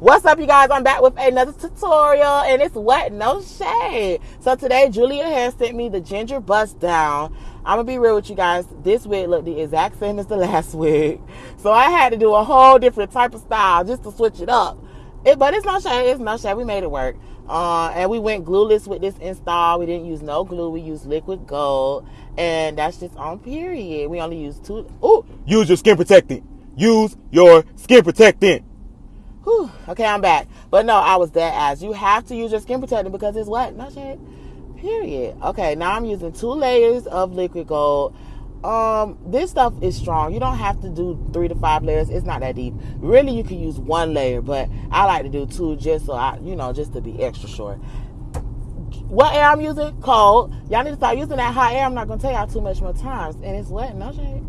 What's up, you guys? I'm back with another tutorial, and it's what? No shade. So today, Julia has sent me the ginger bust down. I'm gonna be real with you guys. This wig looked the exact same as the last wig, so I had to do a whole different type of style just to switch it up. It, but it's no shade. It's no shade. We made it work. Uh, and we went glueless with this install. We didn't use no glue. We used liquid gold, and that's just on period. We only used two. Oh, use your skin protectant. Use your skin protectant. Whew. Okay, I'm back. But no, I was dead ass. You have to use your skin protectant because it's what? No shade. Period. Okay, now I'm using two layers of liquid gold. Um, this stuff is strong. You don't have to do three to five layers. It's not that deep. Really, you can use one layer, but I like to do two just so I, you know, just to be extra sure. What air I'm using? Cold. Y'all need to start using that hot air. I'm not gonna tell y'all too much more times. And it's wet, no shade.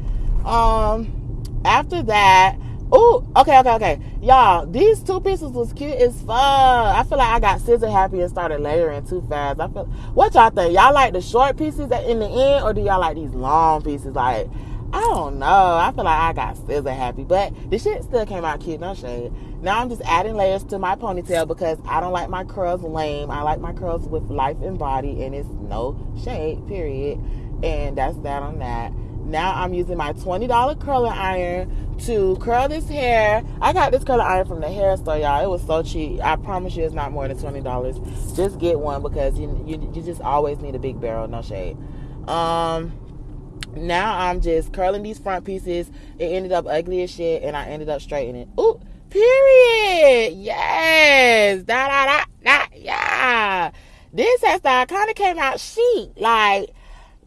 Um, after that, Oh, okay, okay, okay. Y'all, these two pieces was cute as fuck. I feel like I got scissor happy and started layering too fast. I feel what y'all think? Y'all like the short pieces in the end, or do y'all like these long pieces? Like, I don't know. I feel like I got scissor happy, but the shit still came out cute, no shade. Now I'm just adding layers to my ponytail because I don't like my curls lame. I like my curls with life and body, and it's no shade, period. And that's that on that. Now I'm using my $20 curling iron to curl this hair. I got this curling iron from the hair store, y'all. It was so cheap. I promise you it's not more than $20. Just get one because you, you, you just always need a big barrel, no shade. Um, now I'm just curling these front pieces. It ended up ugly as shit, and I ended up straightening it. Ooh, period. Yes. Da da da da. Yeah. This hairstyle kind of came out chic. Like,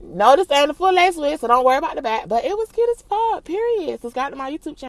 no, this ain't a full lace wig, so don't worry about the back. But it was cute as fuck, period. Subscribe to my YouTube channel.